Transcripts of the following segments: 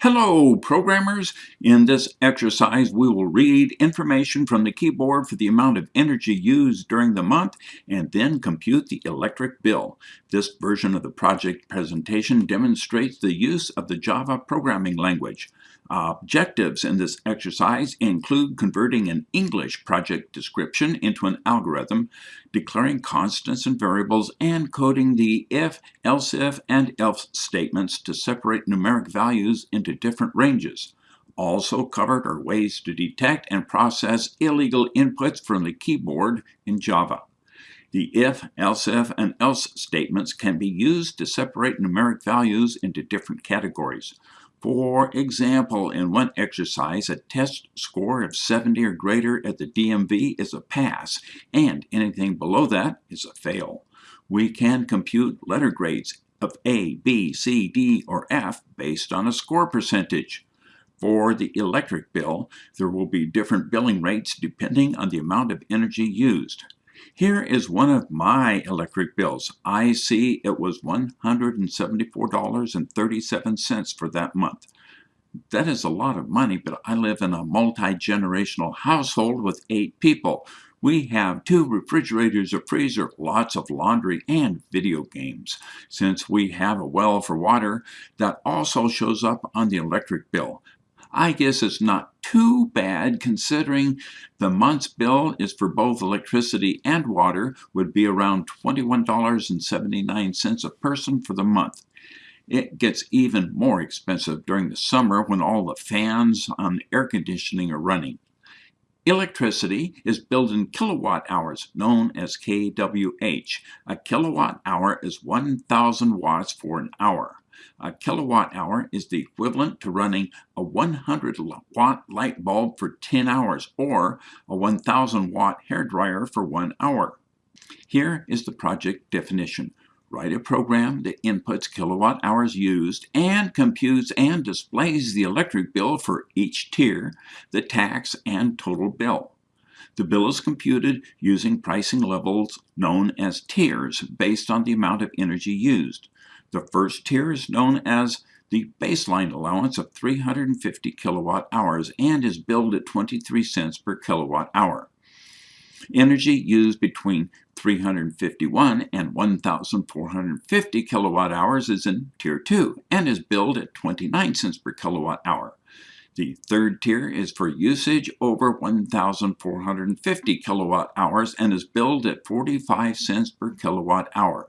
Hello, programmers! In this exercise, we will read information from the keyboard for the amount of energy used during the month and then compute the electric bill. This version of the project presentation demonstrates the use of the Java programming language. Objectives in this exercise include converting an English project description into an algorithm, declaring constants and variables, and coding the if, else if, and else statements to separate numeric values into different ranges. Also covered are ways to detect and process illegal inputs from the keyboard in Java. The if, else if, and else statements can be used to separate numeric values into different categories. For example, in one exercise, a test score of 70 or greater at the DMV is a pass, and anything below that is a fail. We can compute letter grades of A, B, C, D, or F based on a score percentage. For the electric bill, there will be different billing rates depending on the amount of energy used. Here is one of my electric bills. I see it was $174.37 for that month. That is a lot of money, but I live in a multi-generational household with eight people. We have two refrigerators, a freezer, lots of laundry, and video games. Since we have a well for water, that also shows up on the electric bill. I guess it's not too bad considering the month's bill is for both electricity and water would be around $21.79 a person for the month. It gets even more expensive during the summer when all the fans on air conditioning are running. Electricity is billed in kilowatt hours, known as kWh. A kilowatt hour is 1,000 watts for an hour. A kilowatt hour is the equivalent to running a 100 watt light bulb for 10 hours or a 1000 watt hair dryer for one hour. Here is the project definition. Write a program that inputs kilowatt hours used and computes and displays the electric bill for each tier, the tax, and total bill. The bill is computed using pricing levels known as tiers based on the amount of energy used. The first tier is known as the baseline allowance of 350 kilowatt hours and is billed at 23 cents per kilowatt hour. Energy used between 351 and 1,450 kilowatt hours is in Tier 2 and is billed at 29 cents per kilowatt hour. The third tier is for usage over 1,450 kilowatt hours and is billed at 45 cents per kilowatt hour.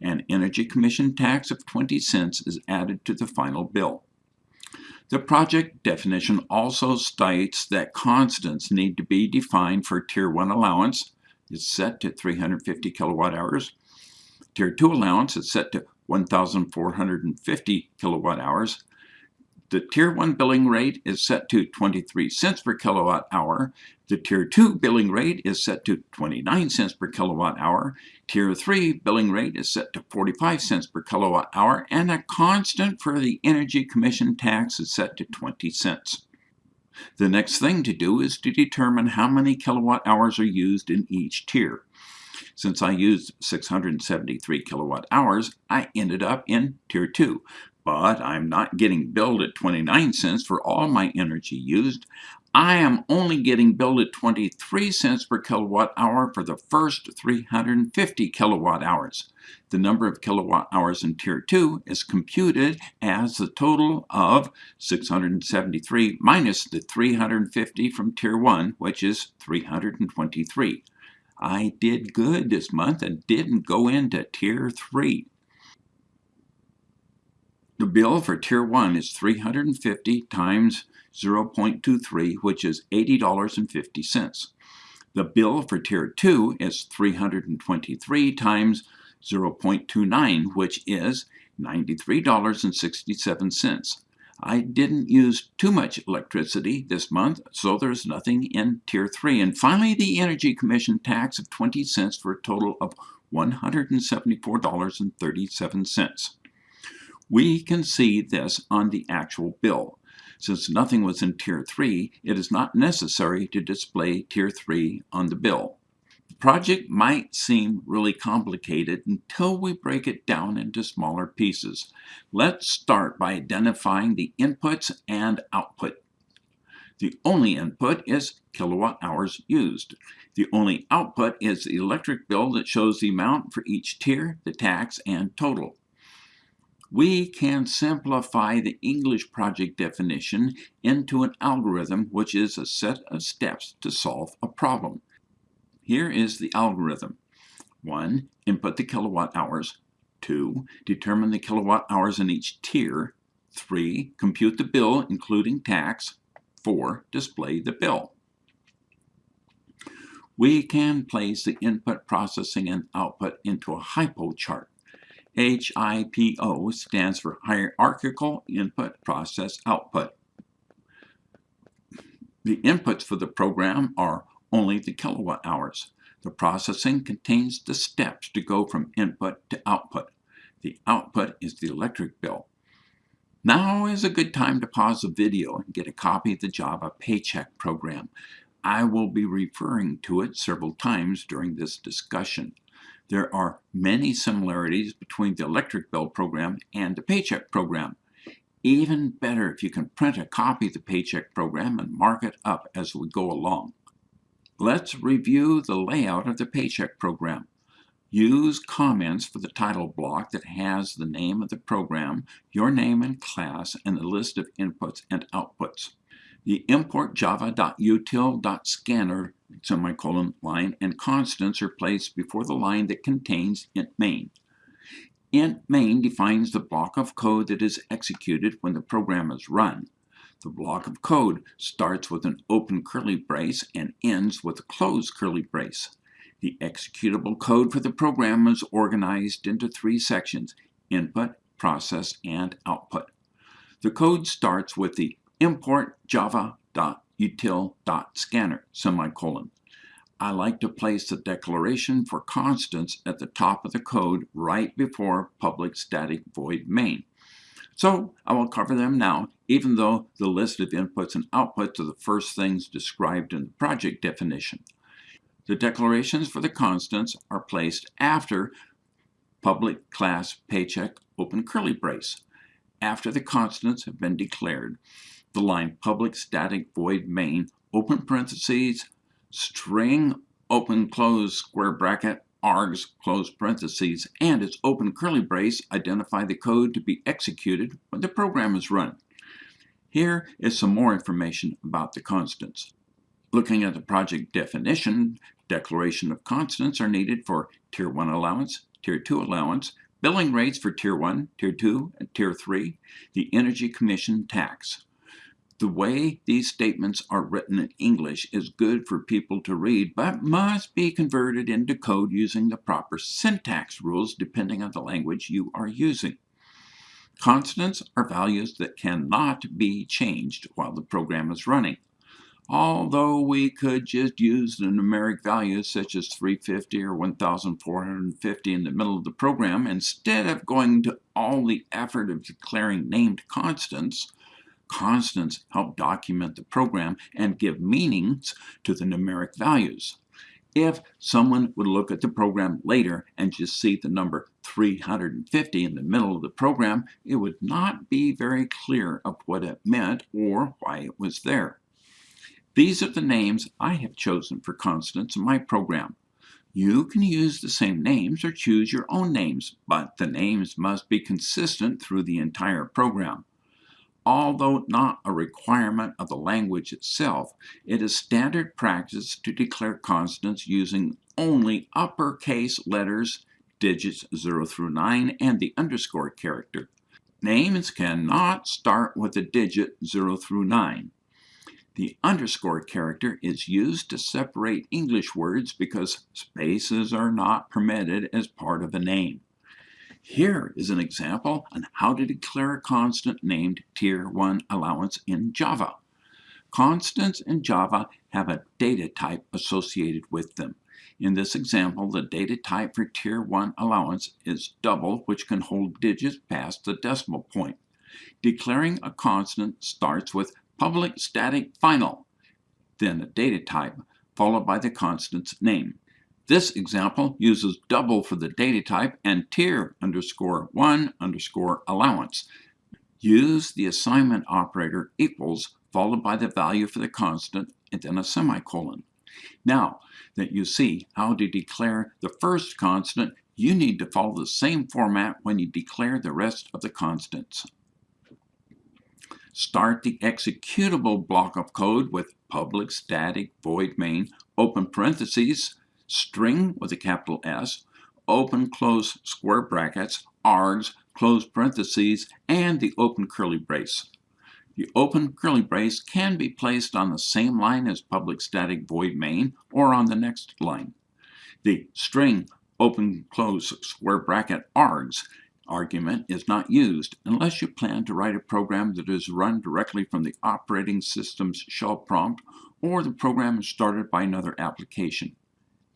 An Energy Commission tax of 20 cents is added to the final bill. The project definition also states that constants need to be defined for Tier 1 allowance. It's set to 350 kilowatt hours. Tier 2 allowance is set to 1,450 kilowatt hours. The Tier 1 billing rate is set to 23 cents per kilowatt hour. The Tier 2 billing rate is set to 29 cents per kilowatt hour. Tier 3 billing rate is set to 45 cents per kilowatt hour. And a constant for the Energy Commission tax is set to 20 cents. The next thing to do is to determine how many kilowatt hours are used in each tier. Since I used 673 kilowatt hours, I ended up in Tier 2, but I'm not getting billed at 29 cents for all my energy used. I am only getting billed at 23 cents per kilowatt hour for the first 350 kilowatt hours. The number of kilowatt hours in Tier 2 is computed as the total of 673 minus the 350 from Tier 1, which is 323. I did good this month and didn't go into Tier 3. The bill for Tier 1 is 350 times 0.23, which is $80.50. The bill for Tier 2 is 323 times 0.29, which is $93.67. I didn't use too much electricity this month, so there's nothing in Tier 3. And finally, the Energy Commission tax of 20 cents for a total of $174.37. We can see this on the actual bill. Since nothing was in Tier 3, it is not necessary to display Tier 3 on the bill. The project might seem really complicated until we break it down into smaller pieces. Let's start by identifying the inputs and output. The only input is kilowatt hours used. The only output is the electric bill that shows the amount for each tier, the tax, and total. We can simplify the English project definition into an algorithm which is a set of steps to solve a problem. Here is the algorithm. 1. Input the kilowatt hours. 2. Determine the kilowatt hours in each tier. 3. Compute the bill including tax. 4. Display the bill. We can place the input processing and output into a HIPO chart. HIPO stands for Hierarchical Input Process Output. The inputs for the program are only the kilowatt hours. The processing contains the steps to go from input to output. The output is the electric bill. Now is a good time to pause the video and get a copy of the Java Paycheck program. I will be referring to it several times during this discussion. There are many similarities between the electric bill program and the paycheck program. Even better if you can print a copy of the paycheck program and mark it up as we go along. Let's review the layout of the paycheck program. Use comments for the title block that has the name of the program, your name and class, and the list of inputs and outputs. The import java.util.scanner semicolon line and constants are placed before the line that contains int main. int main defines the block of code that is executed when the program is run. The block of code starts with an open curly brace and ends with a closed curly brace. The executable code for the program is organized into three sections, input, process, and output. The code starts with the import java.util.scanner semicolon. I like to place the declaration for constants at the top of the code right before public static void main. So I will cover them now, even though the list of inputs and outputs are the first things described in the project definition. The declarations for the constants are placed after public class paycheck open curly brace, after the constants have been declared. The line public static void main open parentheses string open close square bracket args close parentheses and its open curly brace identify the code to be executed when the program is run. Here is some more information about the constants. Looking at the project definition, declaration of constants are needed for Tier 1 allowance, Tier 2 allowance, billing rates for Tier 1, Tier 2, and Tier 3, the Energy Commission tax. The way these statements are written in English is good for people to read, but must be converted into code using the proper syntax rules depending on the language you are using. Constants are values that cannot be changed while the program is running. Although we could just use the numeric values such as 350 or 1450 in the middle of the program instead of going to all the effort of declaring named constants, Constants help document the program and give meanings to the numeric values. If someone would look at the program later and just see the number 350 in the middle of the program, it would not be very clear of what it meant or why it was there. These are the names I have chosen for constants in my program. You can use the same names or choose your own names, but the names must be consistent through the entire program. Although not a requirement of the language itself, it is standard practice to declare constants using only uppercase letters, digits 0 through 9, and the underscore character. Names cannot start with the digit 0 through 9. The underscore character is used to separate English words because spaces are not permitted as part of a name. Here is an example on how to declare a constant named Tier 1 allowance in Java. Constants in Java have a data type associated with them. In this example, the data type for Tier 1 allowance is double, which can hold digits past the decimal point. Declaring a constant starts with public static final, then the data type, followed by the constant's name. This example uses double for the data type and tier underscore 1 underscore allowance. Use the assignment operator equals followed by the value for the constant and then a semicolon. Now that you see how to declare the first constant, you need to follow the same format when you declare the rest of the constants. Start the executable block of code with public static void main, open parentheses, string with a capital S, open close square brackets, args, close parentheses, and the open curly brace. The open curly brace can be placed on the same line as public static void main or on the next line. The string open close square bracket args argument is not used unless you plan to write a program that is run directly from the operating system's shell prompt or the program is started by another application.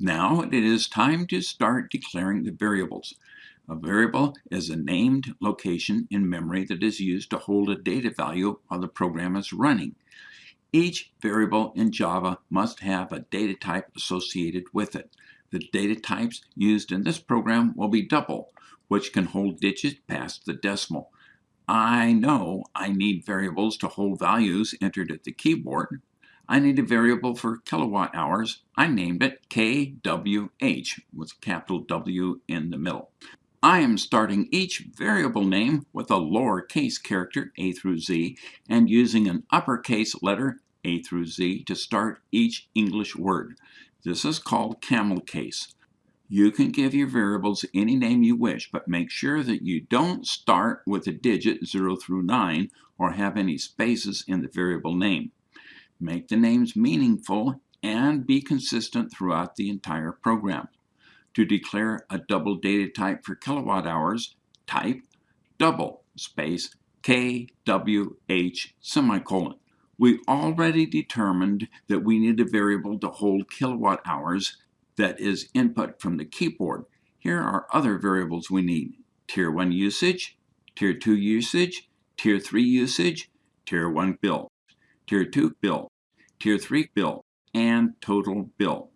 Now it is time to start declaring the variables. A variable is a named location in memory that is used to hold a data value while the program is running. Each variable in Java must have a data type associated with it. The data types used in this program will be double, which can hold digits past the decimal. I know I need variables to hold values entered at the keyboard. I need a variable for kilowatt hours. I named it KWH with a capital W in the middle. I am starting each variable name with a lowercase character A through Z and using an uppercase letter A through Z to start each English word. This is called camel case. You can give your variables any name you wish, but make sure that you don't start with a digit 0 through 9 or have any spaces in the variable name. Make the names meaningful and be consistent throughout the entire program. To declare a double data type for kilowatt hours, type double space KWH semicolon. We already determined that we need a variable to hold kilowatt hours that is input from the keyboard. Here are other variables we need. Tier 1 usage, Tier 2 usage, Tier 3 usage, Tier 1 bill, Tier 2 bill, Tier 3 bill, and total bill.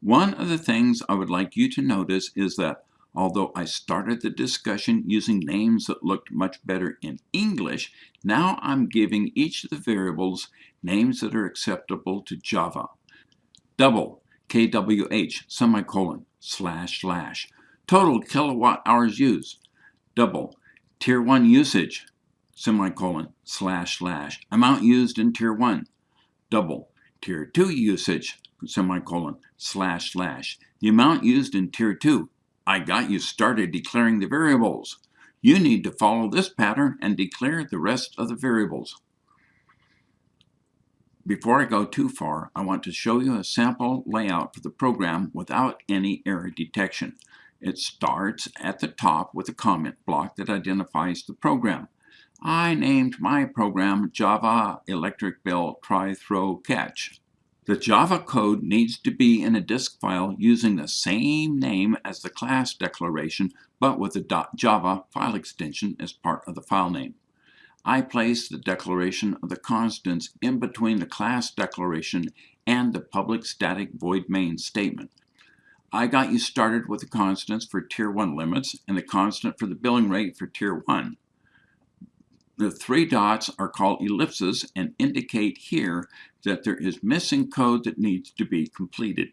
One of the things I would like you to notice is that although I started the discussion using names that looked much better in English, now I'm giving each of the variables names that are acceptable to Java. Double, KWH, semicolon, slash, slash. Total kilowatt hours used. Double, Tier 1 usage, semicolon, slash, slash. Amount used in Tier 1. Double, Tier 2 usage, semicolon, slash, slash. The amount used in Tier 2. I got you started declaring the variables. You need to follow this pattern and declare the rest of the variables. Before I go too far, I want to show you a sample layout for the program without any error detection. It starts at the top with a comment block that identifies the program. I named my program Java Electric Bill Try Throw Catch. The Java code needs to be in a disk file using the same name as the class declaration, but with a .java file extension as part of the file name. I place the declaration of the constants in between the class declaration and the public static void main statement. I got you started with the constants for Tier 1 limits and the constant for the billing rate for Tier 1. The three dots are called ellipses and indicate here that there is missing code that needs to be completed.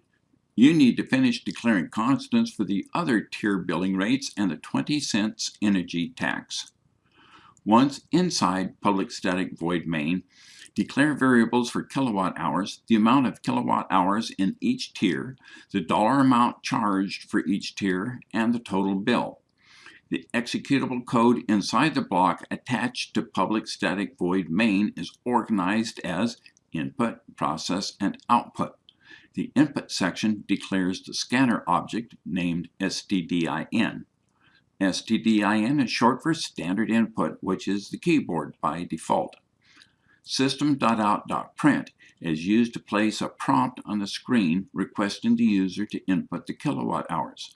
You need to finish declaring constants for the other tier billing rates and the 20 cents energy tax. Once inside public static void main, declare variables for kilowatt hours, the amount of kilowatt hours in each tier, the dollar amount charged for each tier, and the total bill. The executable code inside the block attached to public static void main is organized as input, process, and output. The input section declares the scanner object named stdin. stdin is short for standard input, which is the keyboard by default. System.out.print is used to place a prompt on the screen requesting the user to input the kilowatt hours.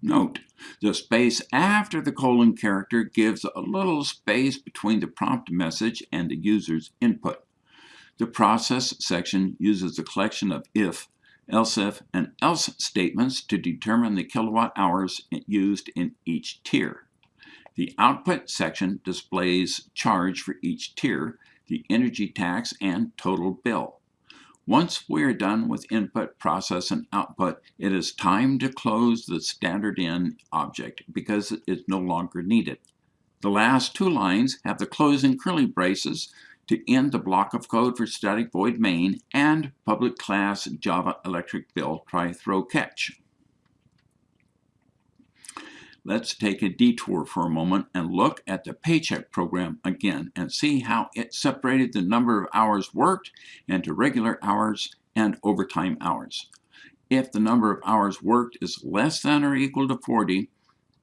Note, the space after the colon character gives a little space between the prompt message and the user's input. The process section uses a collection of if, else if, and else statements to determine the kilowatt hours used in each tier. The output section displays charge for each tier, the energy tax, and total bill. Once we are done with input, process, and output, it is time to close the standard in object because it is no longer needed. The last two lines have the closing curly braces to end the block of code for static void main and public class Java electric bill try throw catch. Let's take a detour for a moment and look at the paycheck program again and see how it separated the number of hours worked into regular hours and overtime hours. If the number of hours worked is less than or equal to 40,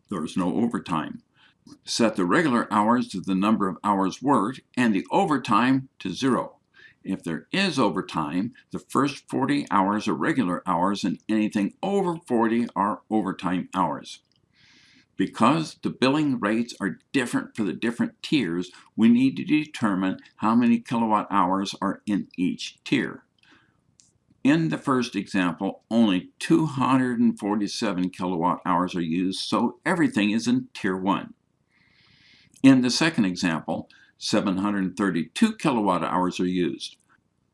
there is no overtime. Set the regular hours to the number of hours worked and the overtime to zero. If there is overtime, the first 40 hours are regular hours and anything over 40 are overtime hours. Because the billing rates are different for the different tiers, we need to determine how many kilowatt hours are in each tier. In the first example, only 247 kilowatt hours are used, so everything is in Tier 1. In the second example, 732 kilowatt hours are used.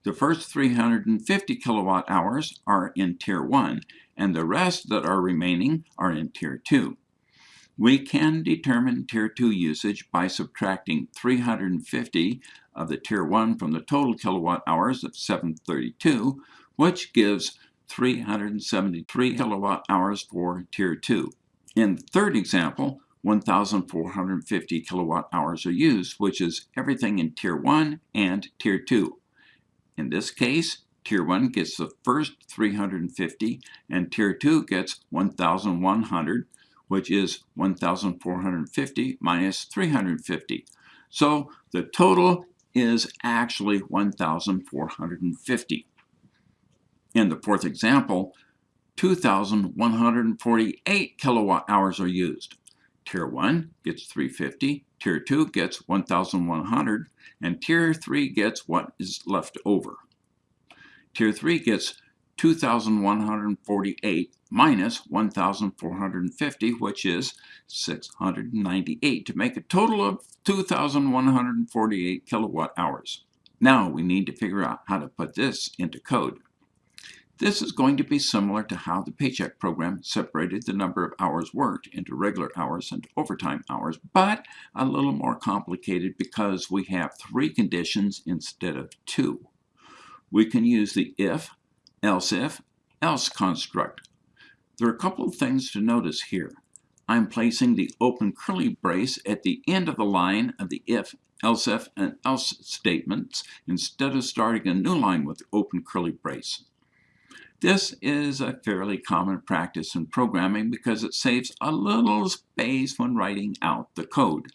The first 350 kilowatt hours are in Tier 1, and the rest that are remaining are in Tier 2. We can determine Tier 2 usage by subtracting 350 of the Tier 1 from the total kilowatt hours of 732, which gives 373 kilowatt hours for Tier 2. In the third example, 1,450 kilowatt hours are used, which is everything in Tier 1 and Tier 2. In this case, Tier 1 gets the first 350 and Tier 2 gets 1,100 which is 1,450 minus 350. So the total is actually 1,450. In the fourth example, 2,148 kilowatt hours are used. Tier 1 gets 350, Tier 2 gets 1,100, and Tier 3 gets what is left over. Tier 3 gets 2,148 minus 1,450, which is 698, to make a total of 2,148 kilowatt hours. Now we need to figure out how to put this into code. This is going to be similar to how the paycheck program separated the number of hours worked into regular hours and overtime hours, but a little more complicated because we have three conditions instead of two. We can use the if, else if, else construct. There are a couple of things to notice here. I'm placing the open curly brace at the end of the line of the if, else if, and else statements instead of starting a new line with the open curly brace. This is a fairly common practice in programming because it saves a little space when writing out the code.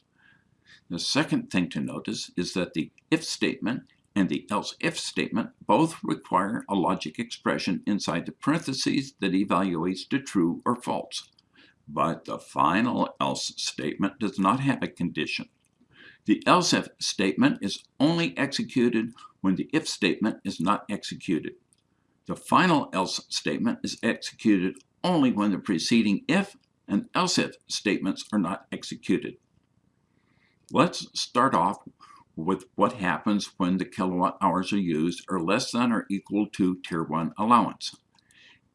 The second thing to notice is that the if statement and the else-if statement both require a logic expression inside the parentheses that evaluates to true or false. But the final else statement does not have a condition. The else-if statement is only executed when the if statement is not executed. The final else statement is executed only when the preceding if and else-if statements are not executed. Let's start off with what happens when the kilowatt hours are used are less than or equal to Tier 1 allowance.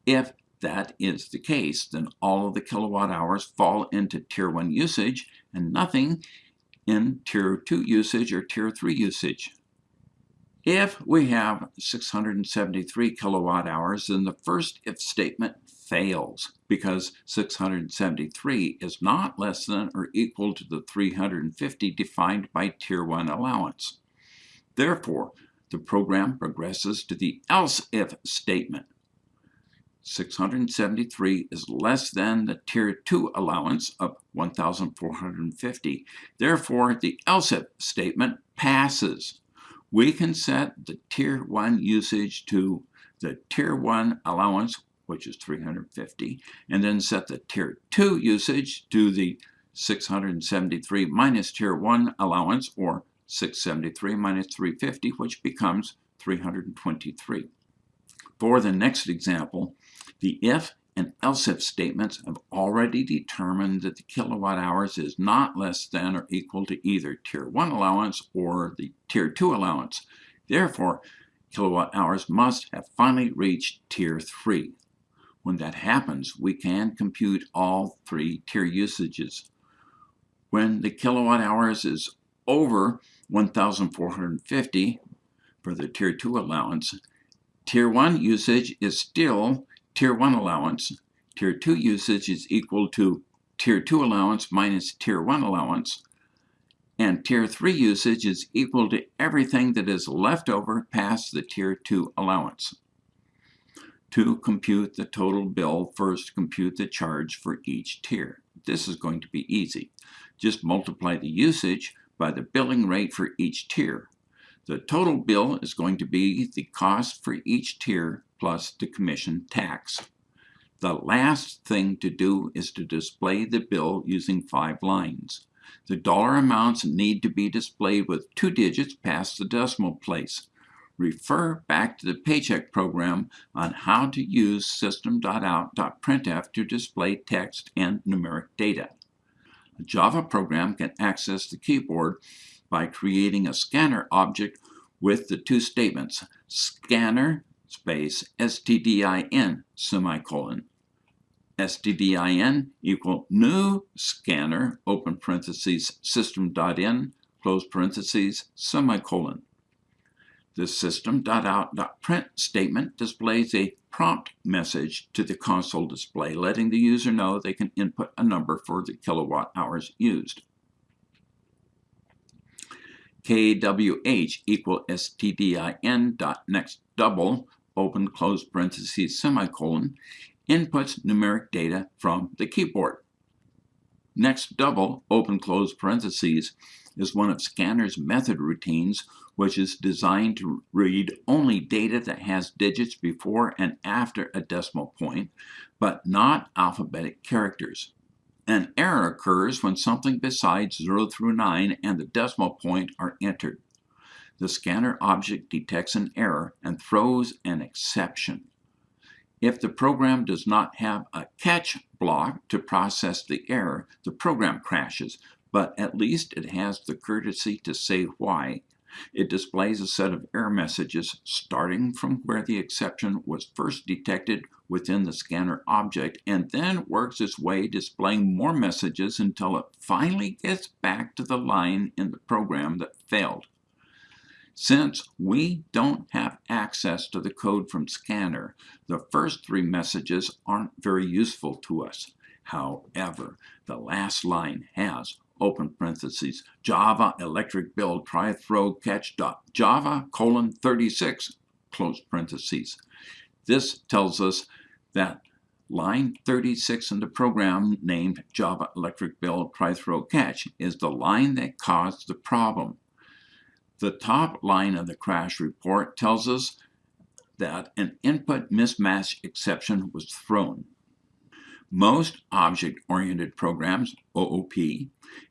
If that is the case, then all of the kilowatt hours fall into Tier 1 usage and nothing in Tier 2 usage or Tier 3 usage. If we have 673 kilowatt hours, then the first if statement fails because 673 is not less than or equal to the 350 defined by Tier 1 allowance. Therefore, the program progresses to the else if statement. 673 is less than the Tier 2 allowance of 1,450. Therefore, the else if statement passes. We can set the Tier 1 usage to the Tier 1 allowance which is 350, and then set the Tier 2 usage to the 673 minus Tier 1 allowance, or 673 minus 350, which becomes 323. For the next example, the if and else if statements have already determined that the kilowatt hours is not less than or equal to either tier 1 allowance or the tier 2 allowance. Therefore, kilowatt hours must have finally reached tier 3. When that happens, we can compute all three tier usages. When the kilowatt hours is over 1,450 for the tier 2 allowance, tier 1 usage is still tier 1 allowance. Tier 2 usage is equal to tier 2 allowance minus tier 1 allowance. And tier 3 usage is equal to everything that is left over past the tier 2 allowance. To compute the total bill, first compute the charge for each tier. This is going to be easy. Just multiply the usage by the billing rate for each tier. The total bill is going to be the cost for each tier plus the commission tax. The last thing to do is to display the bill using five lines. The dollar amounts need to be displayed with two digits past the decimal place. Refer back to the paycheck program on how to use system.out.printf to display text and numeric data. A Java program can access the keyboard by creating a scanner object with the two statements, scanner space stdin semicolon. stdin equal new scanner open parentheses system.in close parentheses semicolon. The system.out.print statement displays a prompt message to the console display letting the user know they can input a number for the kilowatt hours used. KWH equal stdin dot next double open close parentheses semicolon inputs numeric data from the keyboard. Next double open close parentheses is one of Scanner's method routines which is designed to read only data that has digits before and after a decimal point, but not alphabetic characters. An error occurs when something besides 0 through 9 and the decimal point are entered. The scanner object detects an error and throws an exception. If the program does not have a catch block to process the error, the program crashes, but at least it has the courtesy to say why it displays a set of error messages starting from where the exception was first detected within the scanner object and then works its way displaying more messages until it finally gets back to the line in the program that failed. Since we don't have access to the code from Scanner, the first three messages aren't very useful to us. However, the last line has open parentheses, Java electric bill try throw catch dot Java colon 36 close parentheses. This tells us that line 36 in the program named Java electric bill try throw catch is the line that caused the problem. The top line of the crash report tells us that an input mismatch exception was thrown. Most object-oriented programs, OOP,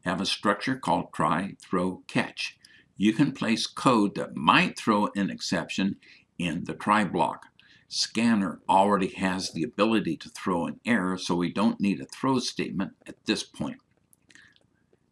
have a structure called try, throw, catch. You can place code that might throw an exception in the try block. Scanner already has the ability to throw an error, so we don't need a throw statement at this point.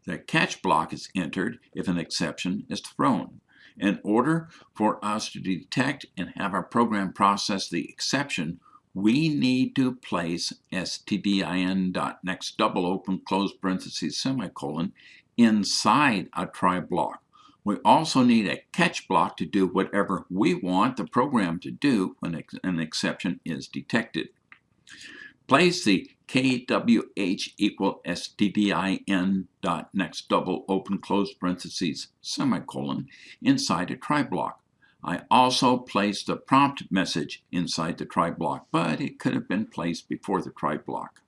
The catch block is entered if an exception is thrown. In order for us to detect and have our program process the exception, we need to place stdin dot next double open close parentheses semicolon inside a try block. We also need a catch block to do whatever we want the program to do when an exception is detected. Place the kwh equal stdin dot next double open close parentheses semicolon inside a try block. I also placed a prompt message inside the try block, but it could have been placed before the try block.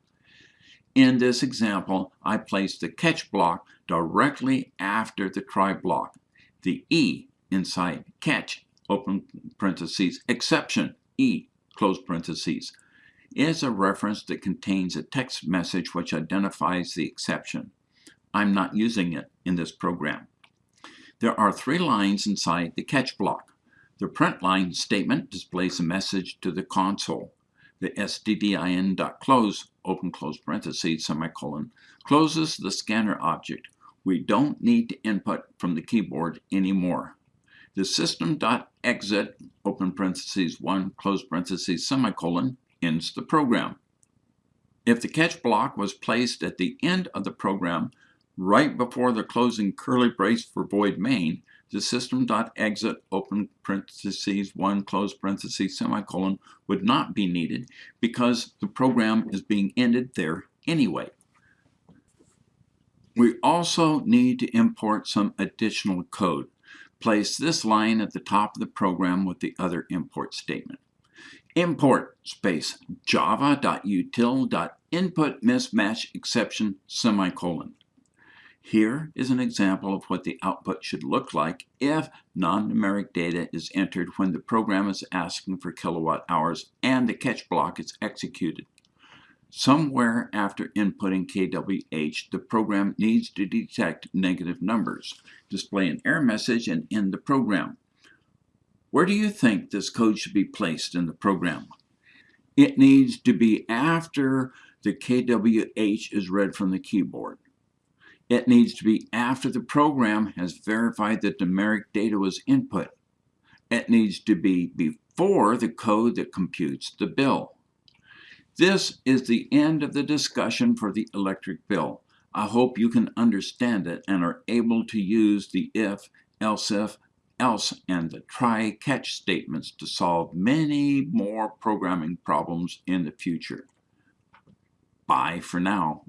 In this example, I placed the catch block directly after the try block. The E inside catch, open parentheses, exception, E, close parentheses, is a reference that contains a text message which identifies the exception. I'm not using it in this program. There are three lines inside the catch block. The print line statement displays a message to the console. The stdin.close, open close parentheses, semicolon, closes the scanner object. We don't need to input from the keyboard anymore. The system.exit, open parentheses 1, close parentheses, semicolon, ends the program. If the catch block was placed at the end of the program, right before the closing curly brace for void main, the system.exit, open parentheses 1, close parentheses, semicolon, would not be needed because the program is being ended there anyway. We also need to import some additional code. Place this line at the top of the program with the other import statement. Import space java.util.input mismatch exception semicolon. Here is an example of what the output should look like if non-numeric data is entered when the program is asking for kilowatt hours and the catch block is executed. Somewhere after inputting kWh, the program needs to detect negative numbers, display an error message, and end the program. Where do you think this code should be placed in the program? It needs to be after the kWh is read from the keyboard. It needs to be after the program has verified that numeric data was input. It needs to be before the code that computes the bill. This is the end of the discussion for the electric bill. I hope you can understand it and are able to use the if, else if, else, and the try catch statements to solve many more programming problems in the future. Bye for now.